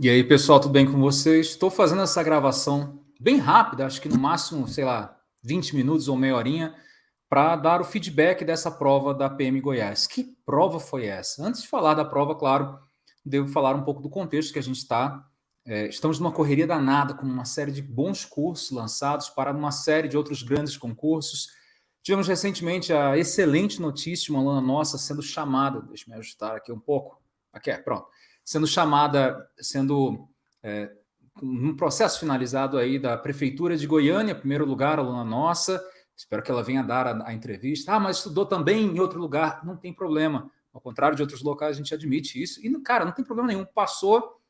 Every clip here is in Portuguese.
E aí, pessoal, tudo bem com vocês? Estou fazendo essa gravação bem rápida, acho que no máximo, sei lá, 20 minutos ou meia horinha, para dar o feedback dessa prova da PM Goiás. Que prova foi essa? Antes de falar da prova, claro, devo falar um pouco do contexto que a gente está. É, estamos numa correria danada, com uma série de bons cursos lançados para uma série de outros grandes concursos. Tivemos recentemente a excelente notícia de uma aluna nossa sendo chamada, deixa eu me ajustar aqui um pouco, aqui é, pronto, sendo chamada, sendo é, um processo finalizado aí da Prefeitura de Goiânia, primeiro lugar, aluna nossa, espero que ela venha dar a, a, entrevista. Ah, mas estudou também em outro lugar. Não tem problema. Ao contrário de outros locais, a gente admite isso. E, cara, não tem problema nenhum. Passou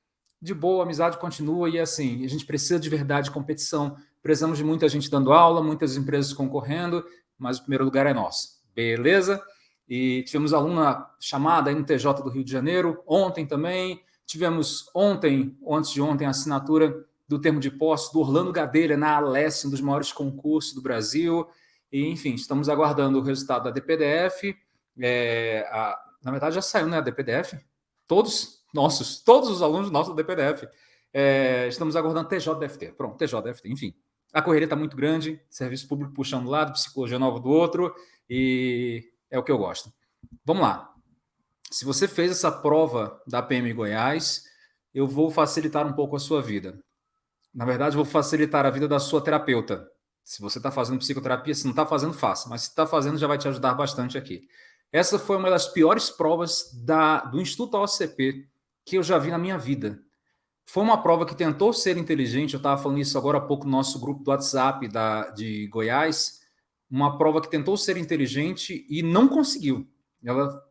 de boa, a amizade continua. E, assim, a gente precisa de verdade de competição. Precisamos de muita gente dando aula, muitas empresas concorrendo, mas o primeiro lugar é nosso. Beleza? E tivemos aluna chamada no TJ do Rio de Janeiro, ontem também. Tivemos ontem, antes de ontem, a assinatura do termo de posse do Orlando Gadelha na Alesse, um dos maiores concursos do Brasil. E, enfim, estamos aguardando o resultado da DPDF. É, a, na verdade, já saiu, né, a DPDF? Todos nossos, todos os alunos nossos da DPDF. É, estamos aguardando TJDFT. Pronto, TJDFT, enfim. A correria está muito grande, serviço público puxando um lado, psicologia nova do outro, e é o que eu gosto. Vamos lá. Se você fez essa prova da PM Goiás, eu vou facilitar um pouco a sua vida. Na verdade, vou facilitar a vida da sua terapeuta. Se você está fazendo psicoterapia, se não está fazendo, faça. Mas se está fazendo, já vai te ajudar bastante aqui. Essa foi uma das piores provas da, do Instituto OCP que eu já vi na minha vida. Foi uma prova que tentou ser inteligente, eu estava falando isso agora há pouco no nosso grupo do WhatsApp da, de Goiás, uma prova que tentou ser inteligente e não conseguiu. Ela,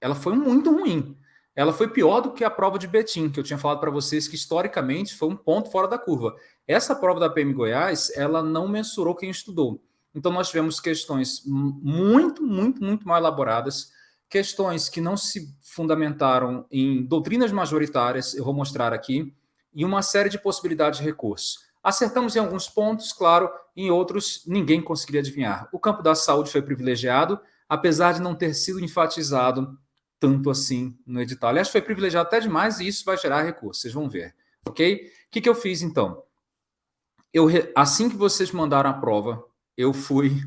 ela foi muito ruim. Ela foi pior do que a prova de Betim, que eu tinha falado para vocês que historicamente foi um ponto fora da curva. Essa prova da PM Goiás, ela não mensurou quem estudou. Então nós tivemos questões muito, muito, muito mal elaboradas, questões que não se fundamentaram em doutrinas majoritárias, eu vou mostrar aqui, e uma série de possibilidades de recurso. Acertamos em alguns pontos, claro, em outros ninguém conseguiria adivinhar. O campo da saúde foi privilegiado, apesar de não ter sido enfatizado tanto assim no edital. Aliás, foi privilegiado até demais e isso vai gerar recursos, vocês vão ver. Ok? O que, que eu fiz então? Eu, assim que vocês mandaram a prova, eu fui.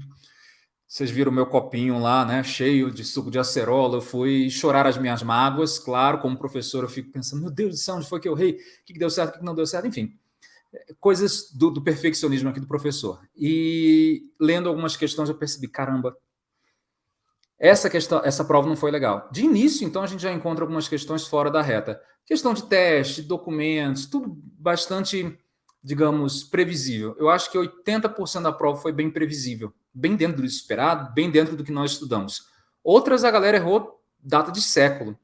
Vocês viram meu copinho lá, né? Cheio de suco de acerola. Eu fui chorar as minhas mágoas. Claro, como professor, eu fico pensando: meu Deus do céu, onde foi que eu errei? O que, que deu certo, o que, que não deu certo? Enfim, coisas do, do, perfeccionismo aqui do professor. E lendo algumas questões eu percebi, caramba, essa questão, essa prova não foi legal. De início, então, a gente já encontra algumas questões fora da reta. Questão de teste, documentos, tudo bastante, digamos, previsível. Eu acho que 80% da prova foi bem previsível, bem dentro do esperado, bem dentro do que nós estudamos. Outras a galera errou data de século.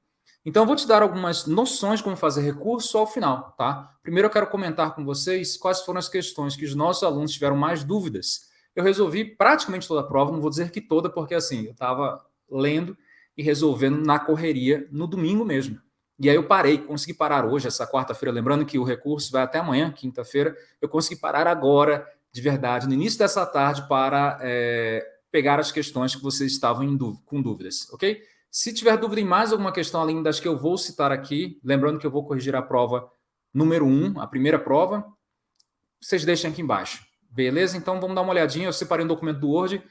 Então, eu vou te dar algumas noções de como fazer recurso ao final, tá? Primeiro, eu quero comentar com vocês quais foram as questões que os nossos alunos tiveram mais dúvidas. Eu resolvi praticamente toda a prova, não vou dizer que toda, porque assim, eu estava lendo e resolvendo na correria no domingo mesmo. E aí eu parei, consegui parar hoje, essa quarta-feira, lembrando que o recurso vai até amanhã, quinta-feira, eu consegui parar agora, de verdade, no início dessa tarde, para é, pegar as questões que vocês estavam dúvida, com dúvidas, ok? Se tiver dúvida em mais alguma questão além das que eu vou citar aqui, lembrando que eu vou corrigir a prova número 1, a primeira prova, vocês deixem aqui embaixo. Beleza? Então vamos dar uma olhadinha. Eu separei um documento do Word,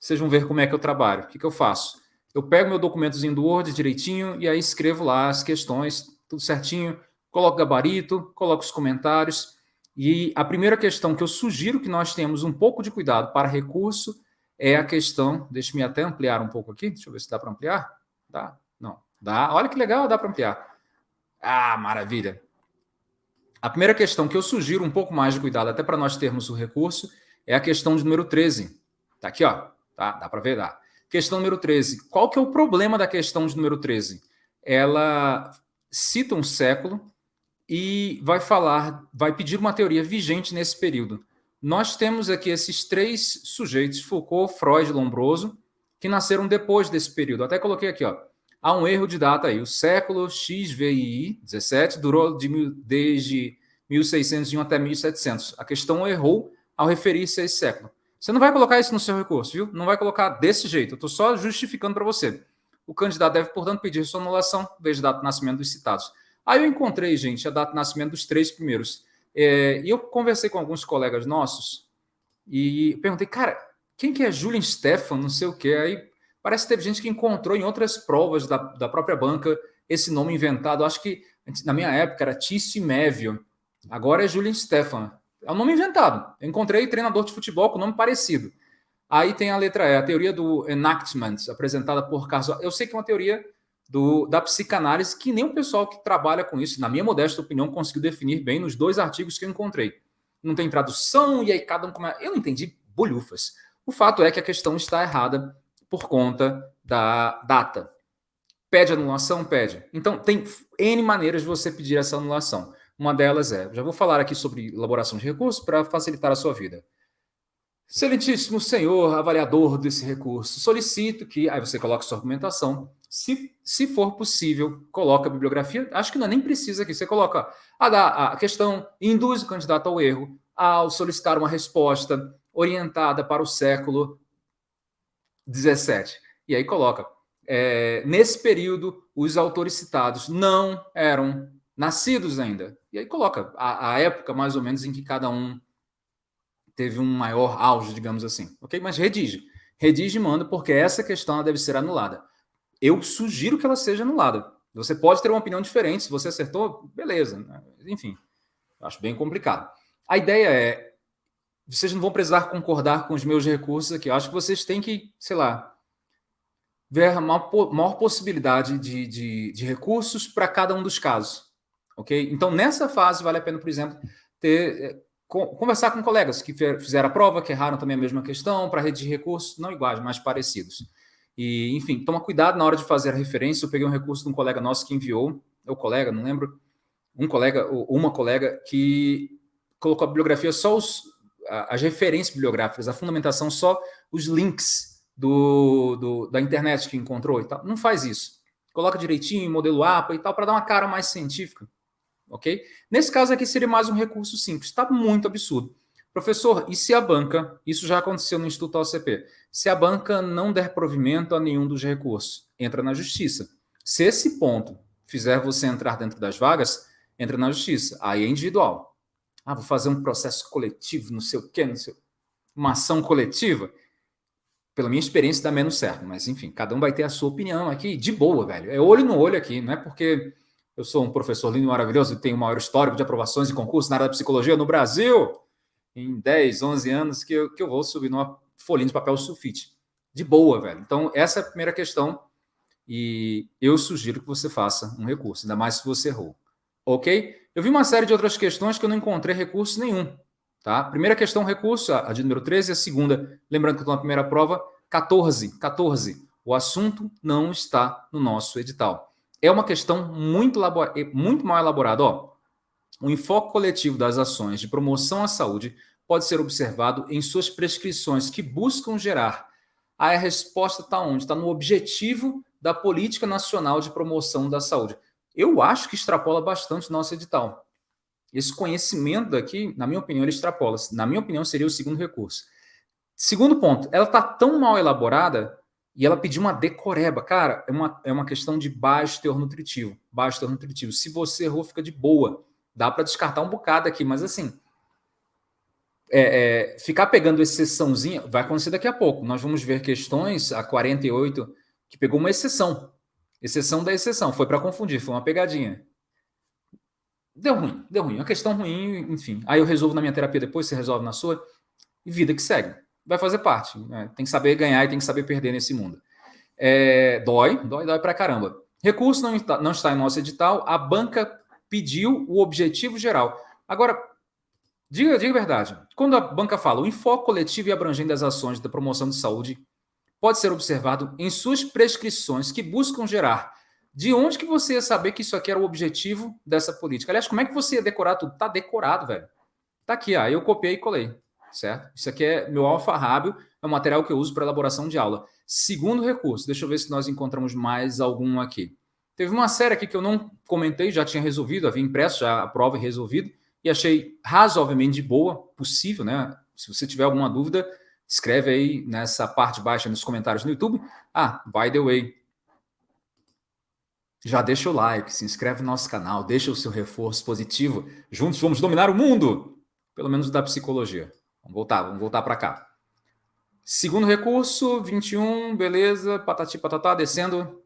vocês vão ver como é que eu trabalho. O que, que eu faço? Eu pego meu documentozinho do Word direitinho e aí escrevo lá as questões, tudo certinho, coloco gabarito, coloco os comentários. E a primeira questão que eu sugiro que nós tenhamos um pouco de cuidado para recurso é a questão, deixe-me até ampliar um pouco aqui, deixa eu ver se dá para ampliar. Dá? Não. Dá. Olha que legal, dá para ampliar. Ah, maravilha. A primeira questão que eu sugiro um pouco mais de cuidado, até para nós termos o recurso, é a questão de número 13. Tá aqui, ó. Tá? Dá para ver? Dá. Questão número 13. Qual que é o problema da questão de número 13? Ela cita um século e vai falar, vai pedir uma teoria vigente nesse período. Nós temos aqui esses três sujeitos, Foucault, Freud e Lombroso, que nasceram depois desse período. Até coloquei aqui, ó. Há um erro de data aí. O século XVI, 17, durou de desde 1601 até 1700. A questão errou ao referir-se a esse século. Você não vai colocar isso no seu recurso, viu? Não vai colocar desse jeito. Eu estou só justificando para você. O candidato deve, portanto, pedir sua anulação, desde data de nascimento dos citados. Aí eu encontrei, gente, a data de nascimento dos três primeiros. É, e eu conversei com alguns colegas nossos e perguntei, cara, quem que é Julian Stefan, não sei o quê. Aí parece que teve gente que encontrou em outras provas da, da própria banca esse nome inventado. Acho que na minha época era Tício Mévio. Agora é Julian Stefan. É um nome inventado. Eu encontrei treinador de futebol com nome parecido. Aí tem a letra E, a teoria do enactment, apresentada por Carlos. Eu sei que é uma teoria do, da psicanálise que nem o pessoal que trabalha com isso, na minha modesta opinião, conseguiu definir bem nos dois artigos que eu encontrei. Não tem tradução e aí cada um... Come... Eu não entendi bolhufas. O fato é que a questão está errada por conta da data. Pede anulação? Pede. Então, tem N maneiras de você pedir essa anulação. Uma delas é, já vou falar aqui sobre elaboração de recursos para facilitar a sua vida. Excelentíssimo senhor avaliador desse recurso, solicito que, aí você coloca sua argumentação, se, se for possível, coloca a bibliografia, acho que não é nem precisa aqui, você coloca a, a questão, induz o candidato ao erro ao solicitar uma resposta orientada para o século 17. E aí coloca, é, nesse período, os autores citados não eram nascidos ainda. E aí coloca a, a, época, mais ou menos, em que cada um teve um maior auge, digamos assim. Ok? Mas redige. Redige e manda, porque essa questão deve ser anulada. Eu sugiro que ela seja anulada. Você pode ter uma opinião diferente. Se você acertou, beleza. Enfim, acho bem complicado. A ideia é, vocês não vão precisar concordar com os meus recursos aqui. Eu acho que vocês têm que, sei lá, ver a maior, maior possibilidade de, de, de recursos para cada um dos casos. Ok? Então, nessa fase, vale a pena, por exemplo, ter, eh, conversar com colegas que fizeram a prova, que erraram também a mesma questão, para redigir recursos não iguais, mas parecidos. E, enfim, toma cuidado na hora de fazer a referência. Eu peguei um recurso de um colega nosso que enviou, é o colega, não lembro, um colega ou uma colega que colocou a bibliografia só os, as referências bibliográficas, a fundamentação só os links do, do, da internet que encontrou e tal. Não faz isso. Coloca direitinho, modelo APA e tal, para dar uma cara mais científica. Ok? Nesse caso aqui seria mais um recurso simples. Está muito absurdo. Professor, e se a banca, isso já aconteceu no Instituto OCP, se a banca não der provimento a nenhum dos recursos, entra na justiça. Se esse ponto fizer você entrar dentro das vagas, entra na justiça. Aí é individual. Ah, vou fazer um processo coletivo, não sei o quê, não sei... uma ação coletiva pela minha experiência, dá menos certo. Mas, enfim, cada um vai ter a sua opinião aqui, de boa, velho. É olho no olho aqui, não é porque eu sou um professor lindo maravilhoso e tenho o maior histórico de aprovações e concursos na área da psicologia no Brasil, em 10, 11 anos, que eu, que eu vou subir numa folhinha de papel sulfite. De boa, velho. Então, essa é a primeira questão e eu sugiro que você faça um recurso, ainda mais se você errou. Ok? Eu vi uma série de outras questões que eu não encontrei recurso nenhum. Tá? Primeira questão, recurso, a de número 13, a segunda, lembrando que estou na primeira prova, 14, 14. O assunto não está no nosso edital. É uma questão muito, muito mal elaborada. Ó. O enfoque coletivo das ações de promoção à saúde pode ser observado em suas prescrições que buscam gerar. Aí a resposta está onde? Está no objetivo da Política Nacional de Promoção da Saúde. Eu acho que extrapola bastante nosso edital. Esse conhecimento daqui, na minha opinião, ele extrapola. Na minha opinião, seria o segundo recurso. Segundo ponto, ela está tão mal elaborada e ela pediu uma decoreba. Cara, é uma, é uma questão de baixo teor nutritivo. Baixo teor nutritivo. Se você errou, fica de boa. Dá para descartar um bocado aqui, mas assim, é, é, ficar pegando exceçãozinha, vai acontecer daqui a pouco. Nós vamos ver questões, a 48, que pegou uma exceção. Exceção da exceção. Foi para confundir, foi uma pegadinha. Deu ruim, deu ruim. Uma questão ruim, enfim. Aí eu resolvo na minha terapia depois, você resolve na sua, e vida que segue. Vai fazer parte. Né? Tem que saber ganhar e tem que saber perder nesse mundo. É, dói, dói, dói pra caramba. Recurso não está, não está em nosso edital, a banca pediu o objetivo geral. Agora, diga, diga a verdade. Quando a banca fala o enfoque coletivo e abrangente das ações da promoção de saúde pode ser observado em suas prescrições que buscam gerar de onde que você ia saber que isso aqui era o objetivo dessa política? Aliás, como é que você ia decorar tudo? Tá decorado, velho. Tá aqui, ó. Eu copiei e colei, certo? Isso aqui é meu alfarrábio, é o material que eu uso para elaboração de aula. Segundo recurso, deixa eu ver se nós encontramos mais algum aqui. Teve uma série aqui que eu não comentei, já tinha resolvido, havia impresso já a prova e resolvido, e achei razoavelmente boa, possível, né? Se você tiver alguma dúvida, escreve aí nessa parte baixa nos comentários no YouTube. Ah, by the way, já deixa o like, se inscreve no nosso canal, deixa o seu reforço positivo. Juntos vamos dominar o mundo, pelo menos da psicologia. Vamos voltar, vamos voltar para cá. Segundo recurso, 21, beleza, patati patatá, descendo.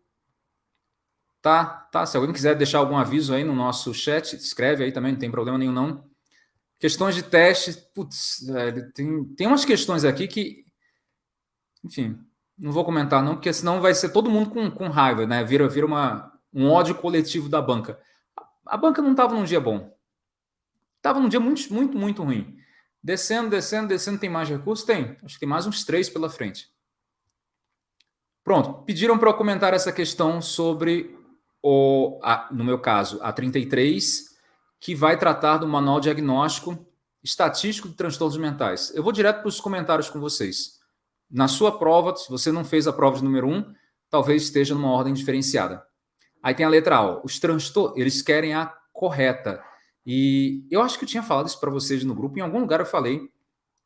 Tá, tá. Se alguém quiser deixar algum aviso aí no nosso chat, escreve aí também, não tem problema nenhum não. Questões de teste, putz, tem, tem umas questões aqui que, enfim, não vou comentar não, porque senão vai ser todo mundo com, com raiva, né? Vira, vira uma, um ódio coletivo da banca. A, a banca não estava num dia bom. Estava num dia muito, muito, muito ruim. Descendo, descendo, descendo, tem mais recursos? Tem. Acho que tem mais uns três pela frente. Pronto. Pediram para eu comentar essa questão sobre, o, a, no meu caso, a 33, que vai tratar do manual diagnóstico estatístico de transtornos mentais. Eu vou direto para os comentários com vocês. Na sua prova, se você não fez a prova de número 1, talvez esteja numa ordem diferenciada. Aí tem a letra A. Os transtornos, eles querem a correta. E eu acho que eu tinha falado isso para vocês no grupo, em algum lugar eu falei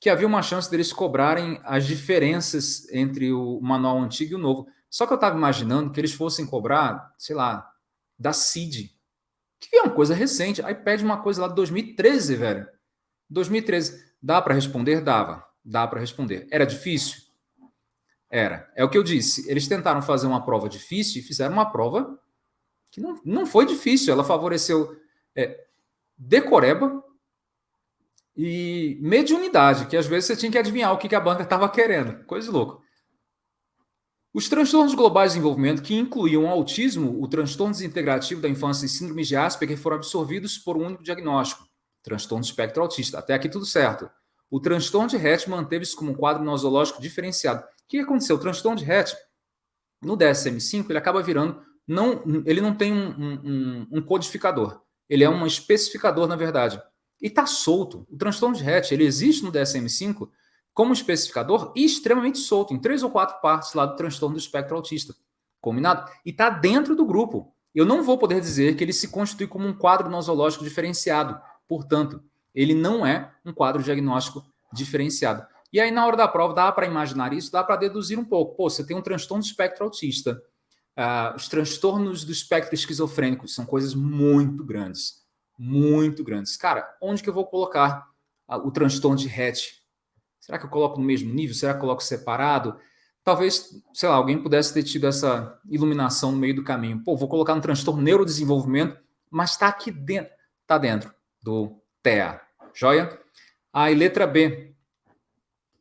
que havia uma chance deles cobrarem as diferenças entre o manual antigo e o novo. Só que eu estava imaginando que eles fossem cobrar, sei lá, da CID, que é uma coisa recente. Aí pede uma coisa lá de 2013, velho. 2013. Dá para responder? Dava. Dá para responder. Era difícil? Era. É o que eu disse. Eles tentaram fazer uma prova difícil e fizeram uma prova que não, não foi difícil. Ela favoreceu é, decoreba e mediunidade, que às vezes você tinha que adivinhar o que a banca estava querendo. Coisa louca. Os transtornos globais de desenvolvimento, que incluíam o autismo, o transtorno desintegrativo da infância e síndrome de Asperger, foram absorvidos por um único diagnóstico, transtorno espectro autista. Até aqui tudo certo. O transtorno de Rett manteve-se como um quadro nosológico diferenciado. O que aconteceu? O transtorno de Rett, no DSM-5, ele acaba virando, não, ele não tem um, um, um codificador. Ele é um especificador, na verdade. E está solto. O transtorno de Rett, ele existe no DSM-5 como especificador extremamente solto, em três ou quatro partes lá do transtorno do espectro autista. Combinado? E está dentro do grupo. Eu não vou poder dizer que ele se constitui como um quadro nosológico diferenciado. Portanto, ele não é um quadro diagnóstico diferenciado. E aí, na hora da prova, dá para imaginar isso, dá para deduzir um pouco. Pô, você tem um transtorno do espectro autista. Uh, os transtornos do espectro esquizofrênico são coisas muito grandes. Muito grandes. Cara, onde que eu vou colocar uh, o transtorno de Hatch? Será que eu coloco no mesmo nível? Será que eu coloco separado? Talvez, sei lá, alguém pudesse ter tido essa iluminação no meio do caminho. Pô, vou colocar no transtorno neurodesenvolvimento, mas está aqui dentro. Está dentro do TEA. Joia? Aí, letra B.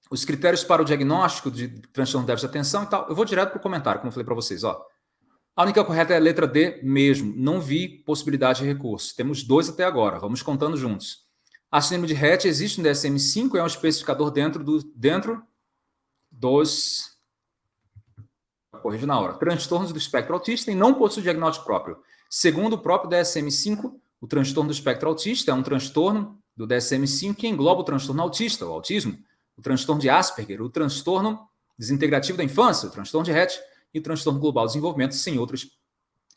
Os critérios para o diagnóstico de transtorno de déficit de atenção e tal. Eu vou direto para o comentário, como eu falei para vocês. Ó. A única correta é a letra D mesmo. Não vi possibilidade de recurso. Temos dois até agora. Vamos contando juntos. A síndrome de Rett existe no DSM-5, é um especificador dentro, do, dentro dos... Corrijo na hora. Transtornos do espectro autista e não possui diagnóstico próprio. Segundo o próprio DSM-5, o transtorno do espectro autista é um transtorno do DSM-5 que engloba o transtorno autista, o autismo, o transtorno de Asperger, o transtorno desintegrativo da infância, o transtorno de Rett, e o transtorno global de desenvolvimento sem outra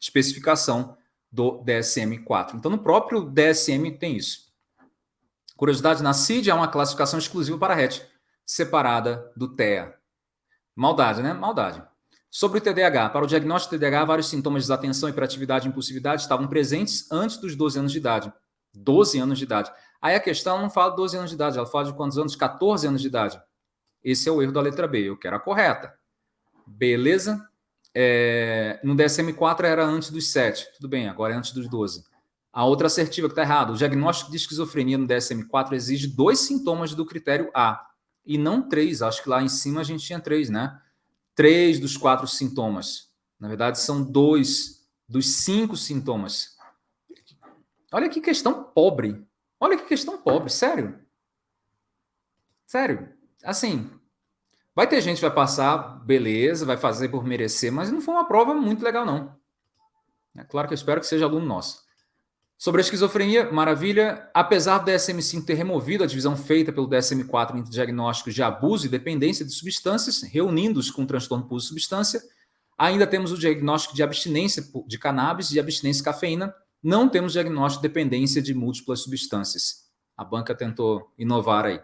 especificação do DSM-4. Então, no próprio DSM tem isso. Curiosidade, na CID é uma classificação exclusiva para RET, separada do TEA. Maldade, né? Maldade. Sobre o TDAH, para o diagnóstico de TDAH, vários sintomas de desatenção, hiperatividade e impulsividade estavam presentes antes dos 12 anos de idade. 12 anos de idade. Aí a questão não fala de 12 anos de idade, ela fala de quantos anos? 14 anos de idade. Esse é o erro da letra B, eu quero a correta. Beleza? É, no DSM-4 era antes dos 7. Tudo bem, agora é antes dos 12. A outra assertiva que está errada. O diagnóstico de esquizofrenia no DSM-4 exige dois sintomas do critério A. E não três. Acho que lá em cima a gente tinha três, né? Três dos quatro sintomas. Na verdade, são dois dos cinco sintomas. Olha que questão pobre. Olha que questão pobre, sério. Sério. Assim, Vai ter gente que vai passar, beleza, vai fazer por merecer, mas não foi uma prova muito legal, não. É claro que eu espero que seja aluno nosso. Sobre a esquizofrenia, maravilha. Apesar do DSM-5 ter removido a divisão feita pelo DSM-4 entre diagnósticos de abuso e dependência de substâncias, reunindo-os com transtorno por substância, ainda temos o diagnóstico de abstinência de cannabis e abstinência de cafeína. Não temos diagnóstico de dependência de múltiplas substâncias. A banca tentou inovar aí.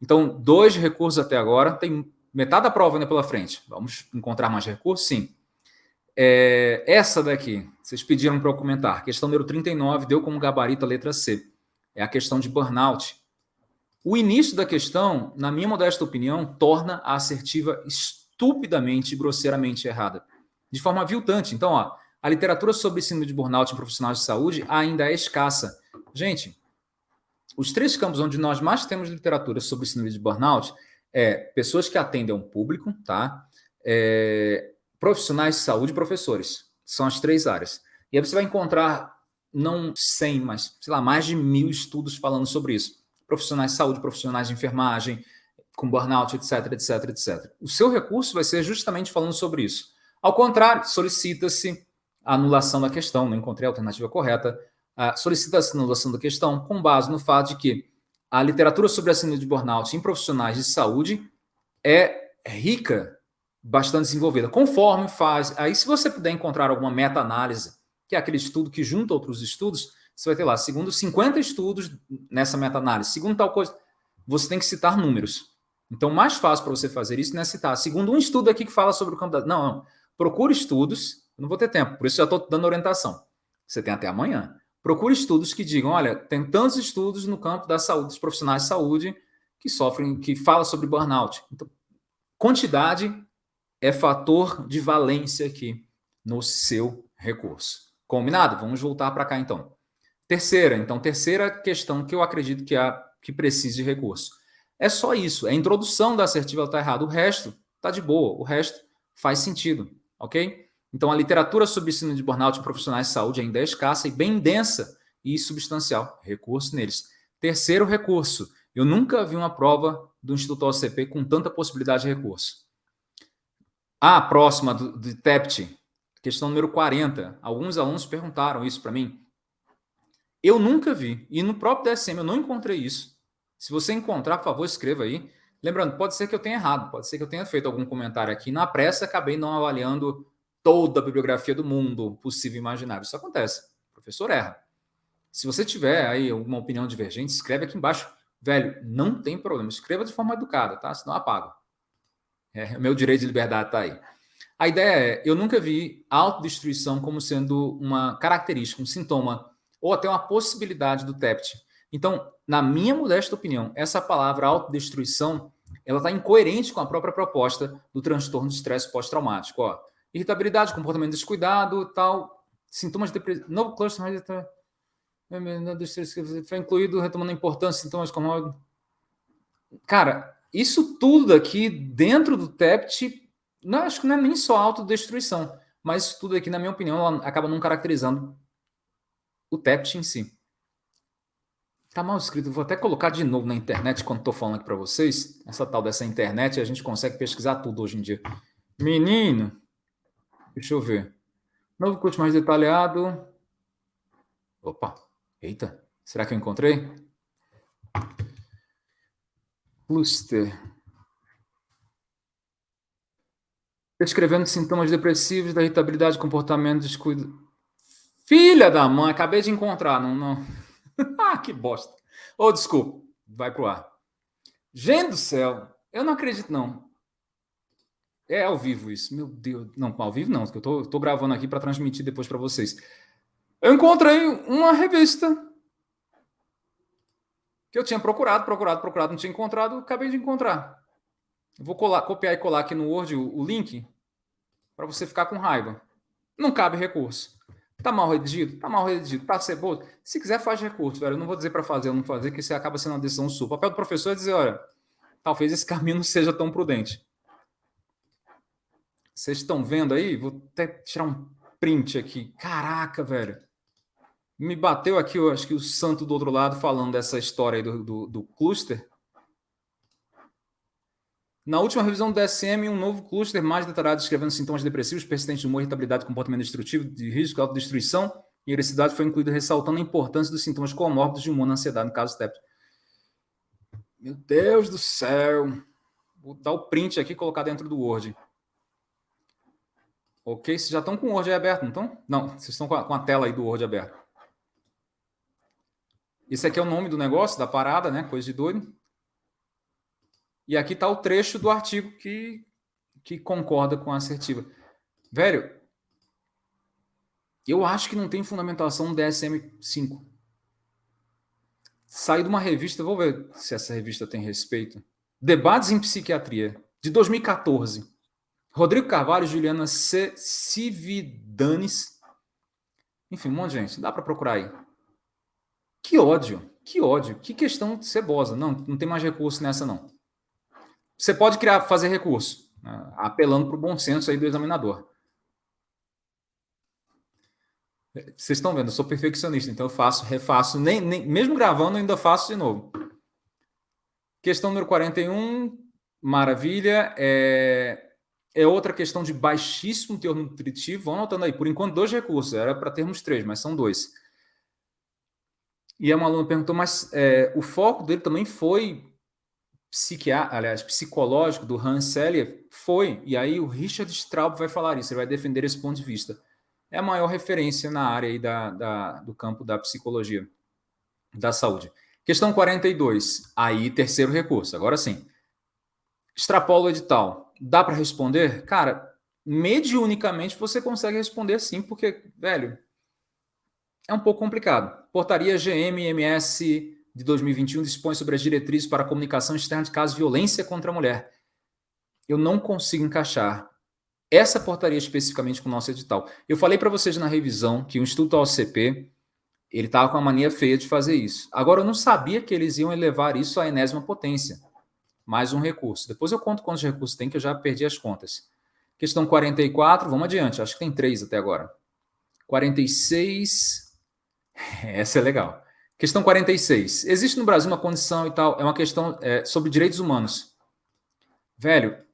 Então, dois recursos até agora. Tem metade da prova ainda pela frente. Vamos encontrar mais recursos? Sim. É, essa daqui, Vocês pediram para eu comentar. Questão número 39 deu como gabarito a letra C. É a questão de burnout. O início da questão, na minha modesta opinião, torna a assertiva estupidamente e grosseiramente errada. De forma aviltante. Então, ó, a literatura sobre síndrome de burnout em profissionais de saúde ainda é escassa. Gente, os três campos onde nós mais temos literatura sobre síndrome de burnout é pessoas que atendem um público, tá? É, profissionais de saúde e professores. São as três áreas. E aí você vai encontrar não 100, mas, sei lá, mais de mil estudos falando sobre isso profissionais de saúde, profissionais de enfermagem, com burnout, etc, etc, etc. O seu recurso vai ser justamente falando sobre isso. Ao contrário, solicita-se a anulação da questão, não encontrei a alternativa correta, uh, solicita-se a anulação da questão com base no fato de que a literatura sobre a síndrome de burnout em profissionais de saúde é rica, bastante desenvolvida, conforme faz... Aí, se você puder encontrar alguma meta-análise, que é aquele estudo que junta outros estudos, você vai ter lá, segundo 50 estudos nessa meta-análise, segundo tal coisa, você tem que citar números. Então, mais fácil para você fazer isso não é citar. Segundo um estudo aqui que fala sobre o campo da... Não, não. Procure estudos, não vou ter tempo, por isso já estou dando orientação. Você tem até amanhã. Procure estudos que digam, olha, tem tantos estudos no campo da saúde, dos profissionais de saúde que sofrem, que fala sobre burnout. Então, quantidade é fator de valência aqui no seu recurso. Combinado? Vamos voltar para cá então. Terceira, então, terceira questão que eu acredito que, há, que precise de recurso. É só isso, é a introdução da assertiva está errado, o resto está de boa, o resto faz sentido, ok? Então, a literatura sobre ensino de burnout em profissionais de saúde ainda é escassa e bem densa e substancial, recurso neles. Terceiro recurso, eu nunca vi uma prova do Instituto OCP com tanta possibilidade de recurso. A próxima do, do TEPT, questão número 40. Alguns alunos perguntaram isso para mim. Eu nunca vi. E no próprio DSM eu não encontrei isso. Se você encontrar, por favor, escreva aí. Lembrando, pode ser que eu tenha errado, pode ser que eu tenha feito algum comentário aqui. Na pressa, acabei não avaliando toda a bibliografia do mundo possível e imaginável. Isso acontece. O professor erra. Se você tiver aí alguma opinião divergente, escreve aqui embaixo. Velho, não tem problema. Escreva de forma educada, tá? Senão apago. É, meu direito de liberdade está aí. A ideia é, eu nunca vi autodestruição como sendo uma característica, um sintoma ou até uma possibilidade do TEPT. Então, na minha modesta opinião, essa palavra autodestruição ela está incoerente com a própria proposta do transtorno de estresse pós-traumático. Irritabilidade, comportamento descuidado, tal, sintomas de depressão, novo cluster foi incluído, retomando a importância, sintomas como... Cara, isso tudo aqui dentro do TEPT, não, acho que não é nem só autodestruição, mas isso tudo aqui, na minha opinião, acaba não caracterizando o TEPT em si. Tá mal escrito, vou até colocar de novo na internet quando estou falando aqui para vocês. Essa tal dessa internet, a gente consegue pesquisar tudo hoje em dia. Menino, deixa eu ver. Novo curso mais detalhado. Opa, eita, será que eu encontrei? Cluster. Descrevendo sintomas depressivos da irritabilidade, comportamento, descuido. Filha da mãe, acabei de encontrar. Não, não. ah, que bosta. Ô, oh, desculpa. Vai pro ar. Gente do céu, eu não acredito, não. É ao vivo isso. Meu Deus. Não, ao vivo não, porque eu tô, tô gravando aqui para transmitir depois para vocês. Eu encontrei uma revista que eu tinha procurado, procurado, procurado, não tinha encontrado, acabei de encontrar. Vou colar, copiar e colar aqui no Word o, o link para você ficar com raiva. Não cabe recurso. Tá mal redigido? Tá mal redigido. Tá ceboso? Se quiser, faz recurso, velho. Eu não vou dizer para fazer ou não fazer, que isso acaba sendo uma decisão sua. O papel do professor é dizer, olha, talvez esse caminho não seja tão prudente. Vocês estão vendo aí? Vou até tirar um print aqui. Caraca, velho. Me bateu aqui, eu acho que o santo do outro lado falando dessa história aí do, do, do cluster. Na última revisão do DSM, um novo cluster mais detalhado descrevendo sintomas depressivos, persistentes de humor, irritabilidade, comportamento destrutivo, de risco, autodestruição e agressividade foi incluído, ressaltando a importância dos sintomas comórbidos de humor na ansiedade, no caso TEP. Meu Deus do céu! Vou dar o print aqui e colocar dentro do Word. Ok? Vocês já estão com o Word aberto, não estão? Não, vocês estão com a, com a tela aí do Word aberto. Esse aqui é o nome do negócio, da parada, né? Coisa de doido. E aqui está o trecho do artigo que, que concorda com a assertiva. Velho, Eu acho que não tem fundamentação DSM-5. Saí de uma revista, vou ver se essa revista tem respeito. Debates em Psiquiatria, de 2014. Rodrigo Carvalho, Juliana Cividanes. Enfim, um monte de gente. Dá para procurar aí. Que ódio, que ódio, que questão cebosa. Não, não tem mais recurso nessa, não. Você pode criar, fazer recurso, né, apelando para o bom senso aí do examinador. Vocês estão vendo, eu sou perfeccionista, então eu faço, refaço, nem, nem, mesmo gravando, ainda faço de novo. Questão número 41, maravilha. É, é outra questão de baixíssimo teor nutritivo. Vão anotando aí, por enquanto, dois recursos. Era para termos três, mas são dois. E uma aluna perguntou, mas é, o foco dele também foi psiquiatra, aliás, psicológico do Hans Selye? Foi. E aí o Richard Straub vai falar isso, ele vai defender esse ponto de vista é a maior referência na área da, da, do campo da psicologia da saúde. Questão 42, aí terceiro recurso, agora sim. Extrapola o edital. Dá para responder? Cara, mediunicamente você consegue responder sim, porque, velho, é um pouco complicado. Portaria GMMS de 2021 dispõe sobre as diretrizes para comunicação externa de casos de violência contra a mulher. Eu não consigo encaixar essa portaria especificamente com o nosso edital. Eu falei para vocês na revisão que o Instituto OCP ele estava com uma mania feia de fazer isso. Agora, eu não sabia que eles iam elevar isso à enésima potência. Mais um recurso. Depois eu conto quantos recursos tem, que eu já perdi as contas. Questão 44, vamos adiante. Acho que tem três até agora. 46. Essa é legal. Questão 46. Existe no Brasil uma condição e tal, é uma questão é, sobre direitos humanos. Velho,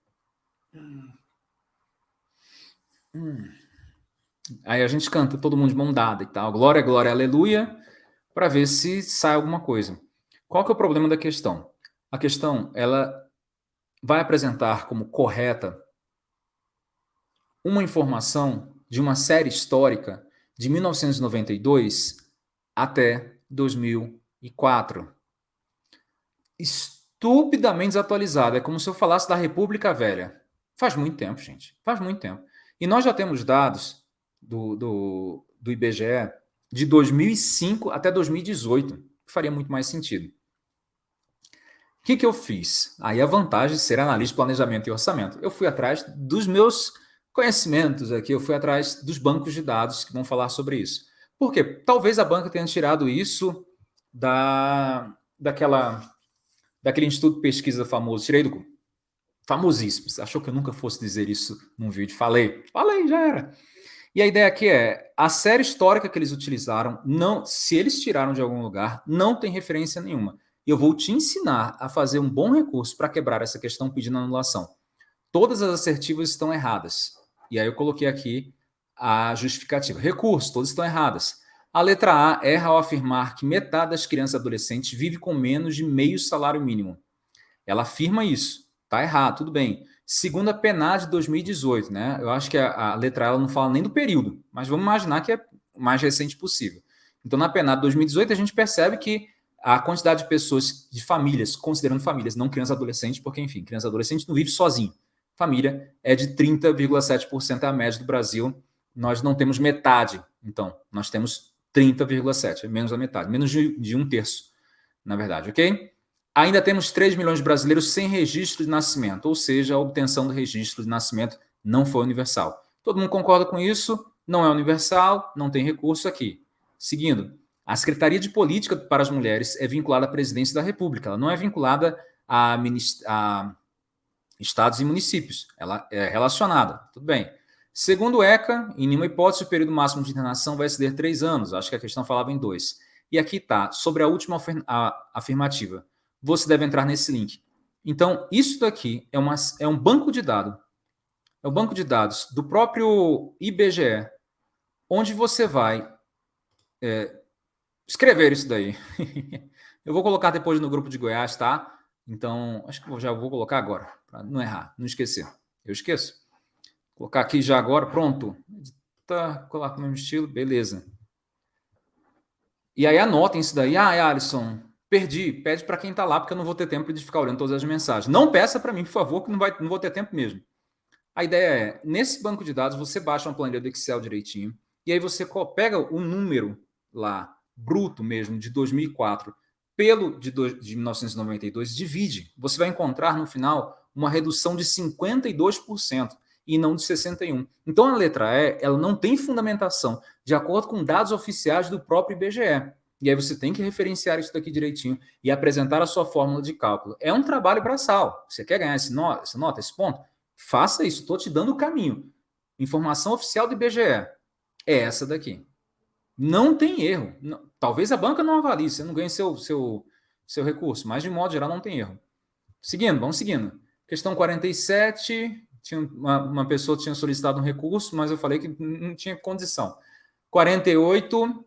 Hum. Aí a gente canta todo mundo de mão dada e tal, glória, glória, aleluia, para ver se sai alguma coisa. Qual que é o problema da questão? A questão, ela vai apresentar como correta uma informação de uma série histórica de 1992 até 2004. Estupidamente desatualizada. É como se eu falasse da República Velha. Faz muito tempo, gente. Faz muito tempo. E nós já temos dados do, do, do IBGE de 2005 até 2018, que faria muito mais sentido. O que, que eu fiz? Aí a vantagem de ser analista de planejamento e orçamento. Eu fui atrás dos meus conhecimentos aqui, eu fui atrás dos bancos de dados que vão falar sobre isso. Por quê? Talvez a banca tenha tirado isso da, daquela, daquele instituto de pesquisa famoso, tirei do famosíssimo. Você achou que eu nunca fosse dizer isso num vídeo? Falei, falei, já era. E a ideia aqui é, a série histórica que eles utilizaram, não, se eles tiraram de algum lugar, não tem referência nenhuma. Eu vou te ensinar a fazer um bom recurso para quebrar essa questão pedindo anulação. Todas as assertivas estão erradas. E aí eu coloquei aqui a justificativa. Recurso, todas estão erradas. A letra A erra ao afirmar que metade das crianças e adolescentes vive com menos de meio salário mínimo. Ela afirma isso. Tá errado, tudo bem. Segunda PNAD de 2018, né? Eu acho que a, a letra ela não fala nem do período, mas vamos imaginar que é o mais recente possível. Então, na PNAD de 2018, a gente percebe que a quantidade de pessoas, de famílias, considerando famílias, não crianças e adolescentes, porque, enfim, criança e adolescente não vive sozinho. Família é de 30,7% a média do Brasil. Nós não temos metade, então, nós temos 30,7%, é menos da metade, menos de, de um terço, na verdade, ok? Ainda temos 3 milhões de brasileiros sem registro de nascimento, ou seja, a obtenção do registro de nascimento não foi universal. Todo mundo concorda com isso? Não é universal, não tem recurso aqui. Seguindo, a Secretaria de Política para as Mulheres é vinculada à Presidência da República, ela não é vinculada a, a estados e municípios, ela é relacionada, tudo bem. Segundo o ECA, em nenhuma hipótese o período máximo de internação vai exceder três anos, acho que a questão falava em dois. E aqui está, sobre a última afirmativa você deve entrar nesse link. Então, isso daqui é, uma, é um banco de dados. É um banco de dados do próprio IBGE, onde você vai é, escrever isso daí. eu vou colocar depois no grupo de Goiás, tá? Então, acho que eu já vou colocar agora, para não errar, não esquecer. Eu esqueço. Colocar aqui já agora, pronto. Tá, colocar o mesmo estilo, beleza. E aí anotem isso daí. Ah, Alisson, Perdi, pede para quem está lá, porque eu não vou ter tempo de ficar olhando todas as mensagens. Não peça para mim, por favor, que não, vai, não vou ter tempo mesmo. A ideia é, nesse banco de dados, você baixa uma planilha do Excel direitinho, e aí você pega o número lá, bruto mesmo, de 2004, pelo de, de 1992, divide. Você vai encontrar no final uma redução de 52% e não de 61%. Então a letra E ela não tem fundamentação, de acordo com dados oficiais do próprio IBGE. E aí você tem que referenciar isso daqui direitinho e apresentar a sua fórmula de cálculo. É um trabalho braçal. Você quer ganhar esse no, essa nota, esse ponto? Faça isso. Estou te dando o caminho. Informação oficial do IBGE é essa daqui. Não tem erro. Não, talvez a banca não avalie, você não ganhe seu, seu, seu recurso, mas de modo geral não tem erro. Seguindo, vamos seguindo. Questão 47, tinha uma, uma pessoa tinha solicitado um recurso, mas eu falei que não tinha condição. 48,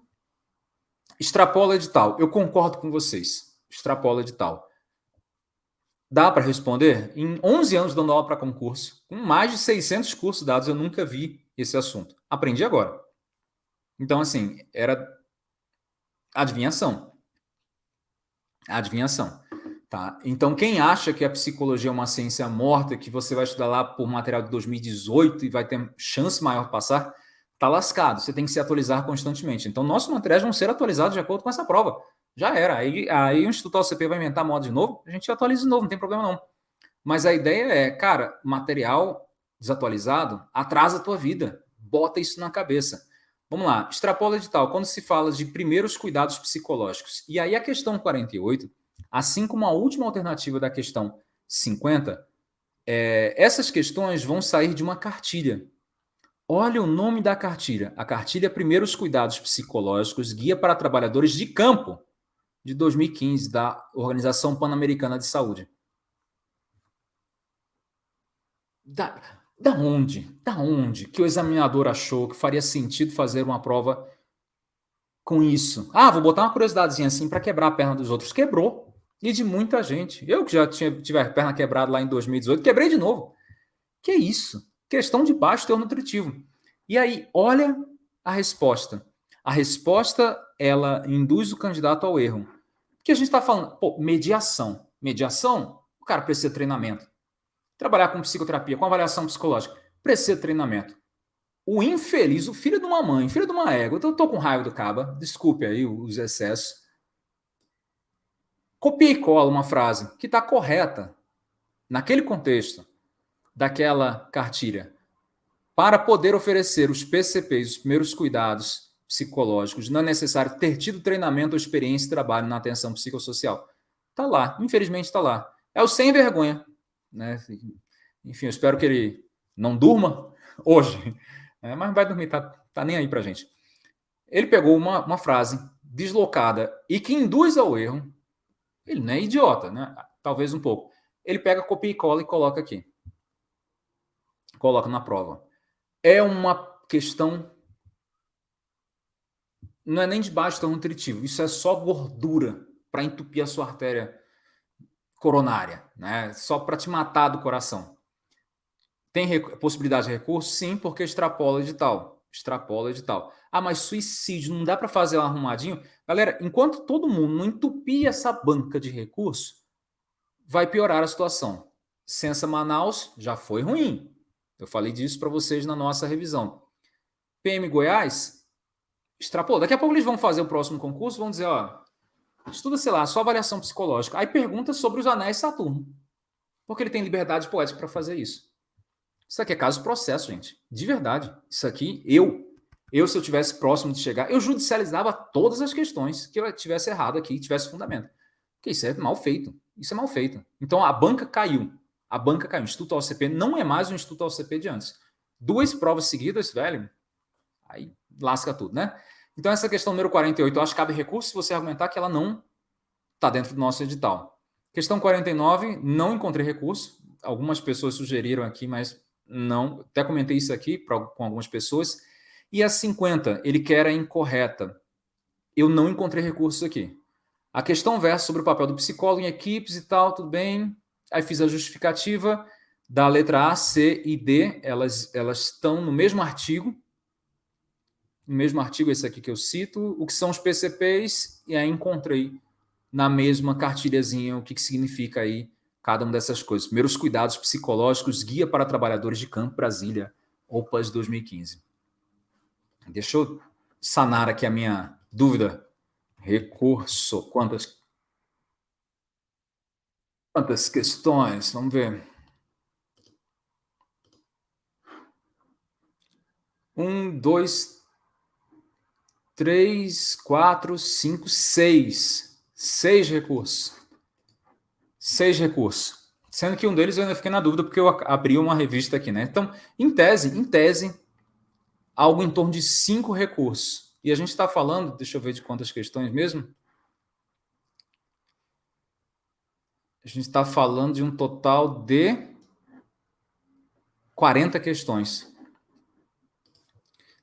extrapola edital. Eu concordo com vocês. Extrapola edital. Dá para responder? Em 11 anos dando aula para concurso, com mais de 600 cursos dados, eu nunca vi esse assunto. Aprendi agora. Então, assim, era adivinhação. Adivinhação. Tá? Então, quem acha que a psicologia é uma ciência morta, que você vai estudar lá por material de 2018 e vai ter chance maior de passar, tá lascado. Você tem que se atualizar constantemente. Então, nossos materiais vão ser atualizados de acordo com essa prova. Já era. Aí, aí o Instituto OCP vai inventar moda de novo, a gente atualiza de novo, não tem problema não. Mas a ideia é, cara, material desatualizado atrasa a tua vida. Bota isso na cabeça. Vamos lá, extrapola edital. Quando se fala de primeiros cuidados psicológicos. E aí a questão 48 Assim como a última alternativa da questão 50, é, essas questões vão sair de uma cartilha. Olha o nome da cartilha. A cartilha Primeiros Cuidados Psicológicos, Guia para Trabalhadores de Campo, de 2015, da Organização Pan-Americana de Saúde. Da, da onde? Da onde que o examinador achou que faria sentido fazer uma prova com isso? Ah, vou botar uma curiosidadezinha assim para quebrar a perna dos outros. Quebrou. E de muita gente. Eu que já tinha, tive a perna quebrada lá em 2018, quebrei de novo. Que isso? Questão de baixo teor nutritivo. E aí, olha a resposta. A resposta, ela induz o candidato ao erro. Porque a gente está falando, pô, mediação. Mediação, o cara precisa de treinamento. Trabalhar com psicoterapia, com avaliação psicológica, precisa de treinamento. O infeliz, o filho de uma mãe, filho de uma égua, eu tô com raiva do caba, desculpe aí os excessos, Copia e cola uma frase que está correta naquele contexto daquela cartilha para poder oferecer os PCPs, os primeiros cuidados psicológicos, não é necessário ter tido treinamento ou experiência de trabalho na atenção psicossocial. Está lá, infelizmente está lá. É o sem vergonha. Né? Enfim, eu espero que ele não durma hoje, né? mas vai dormir, tá, tá nem aí para gente. Ele pegou uma, uma frase deslocada e que induz ao erro, ele não é idiota, né? Talvez um pouco. Ele pega, copia e cola e coloca aqui. Coloca na prova. É uma questão. Não é nem de baixo tão nutritivo. Isso é só gordura para entupir a sua artéria coronária, né? Só para te matar do coração. Tem possibilidade de recurso? Sim, porque extrapola edital. Extrapola edital. Ah, mas suicídio não dá para fazer um arrumadinho? Galera, enquanto todo mundo não entupir essa banca de recurso, vai piorar a situação. Censa Manaus já foi ruim. Eu falei disso para vocês na nossa revisão. PM Goiás, extrapolou. Daqui a pouco eles vão fazer o próximo concurso, vão dizer, ó, estuda, sei lá, só avaliação psicológica. Aí pergunta sobre os anéis Saturno. Porque ele tem liberdade poética para fazer isso. Isso aqui é caso processo, gente. De verdade. Isso aqui, eu eu, se eu tivesse próximo de chegar, eu judicializava todas as questões que eu tivesse errado aqui, tivesse fundamento. Porque isso é mal feito. Isso é mal feito. Então, a banca caiu. A banca caiu. O Instituto OCP não é mais o Instituto OCP de antes. Duas provas seguidas, velho, aí lasca tudo, né? Então, essa questão número 48, eu acho que cabe recurso se você argumentar que ela não está dentro do nosso edital. Questão 49, não encontrei recurso. Algumas pessoas sugeriram aqui, mas não. Até comentei isso aqui pra, com algumas pessoas. E a 50, ele quer a incorreta. Eu não encontrei recursos aqui. A questão versa sobre o papel do psicólogo em equipes e tal, tudo bem. Aí fiz a justificativa da letra A, C e D, elas, elas estão no mesmo artigo, no mesmo artigo esse aqui que eu cito, o que são os PCPs, e aí encontrei na mesma cartilhazinha o que, que significa aí cada uma dessas coisas. Primeiros cuidados psicológicos, guia para trabalhadores de campo, Brasília, OPAS 2015. Deixa eu sanar aqui a minha dúvida. Recurso. Quantas? Quantas questões? Vamos ver. Um, dois, três, quatro, cinco, seis. Seis recursos. Seis recursos. Sendo que um deles eu ainda fiquei na dúvida porque eu abri uma revista aqui, né? Então, em tese, em tese, algo em torno de cinco recursos. E a gente está falando, deixa eu ver de quantas questões mesmo. A gente está falando de um total de 40 questões.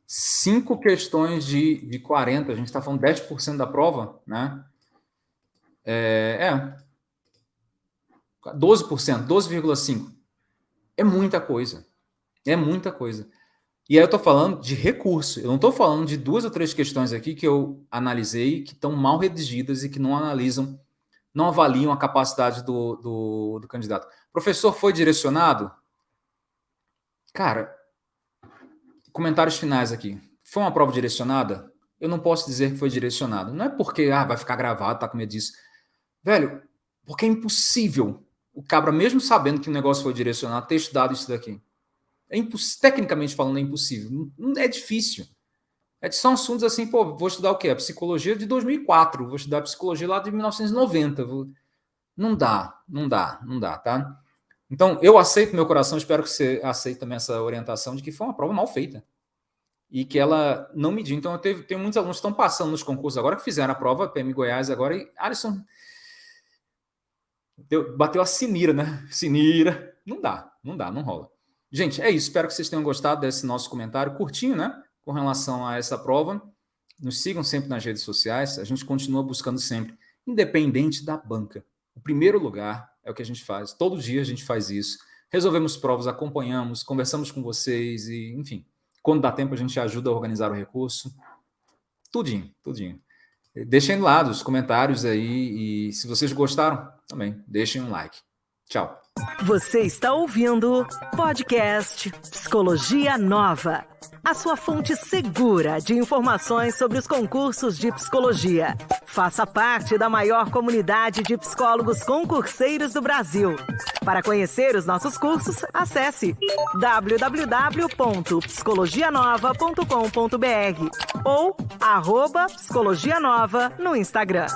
Cinco questões de, de 40, a gente está falando 10% da prova, né? É, é 12%, 12,5%. É muita coisa. É muita coisa. E aí eu estou falando de recurso. Eu não estou falando de duas ou três questões aqui que eu analisei que estão mal redigidas e que não analisam, não avaliam a capacidade do, do, do candidato. Professor foi direcionado? Cara, comentários finais aqui. Foi uma prova direcionada? Eu não posso dizer que foi direcionado. Não é porque ah, vai ficar gravado, tá com medo disso. Velho, porque é impossível o cabra, mesmo sabendo que o negócio foi direcionado, ter estudado isso daqui. É tecnicamente falando, é impossível. É difícil. É, são assuntos assim, pô, vou estudar o quê? A psicologia de 2004, vou estudar psicologia lá de 1990. Vou... Não dá, não dá, não dá, tá? Então, eu aceito meu coração, espero que você aceite também essa orientação de que foi uma prova mal feita. E que ela não mediu. Então, eu teve, tenho muitos alunos que estão passando nos concursos agora, que fizeram a prova, PM Goiás agora, e Alisson deu, bateu a sinira, né? Sinira. Não dá, não dá, não rola. Gente, é isso. Espero que vocês tenham gostado desse nosso comentário curtinho, né? Com relação a essa prova. Nos sigam sempre nas redes sociais. A gente continua buscando sempre, independente da banca. O primeiro lugar é o que a gente faz. Todo dia a gente faz isso. Resolvemos provas, acompanhamos, conversamos com vocês e, enfim, quando dá tempo a gente ajuda a organizar o recurso. Tudinho, tudinho. Deixem lá os comentários aí e se vocês gostaram, também deixem um like. Tchau. Você está ouvindo podcast Psicologia Nova, a sua fonte segura de informações sobre os concursos de psicologia. Faça parte da maior comunidade de psicólogos concurseiros do Brasil. Para conhecer os nossos cursos, acesse www.psicologianova.com.br ou arroba Psicologia Nova no Instagram.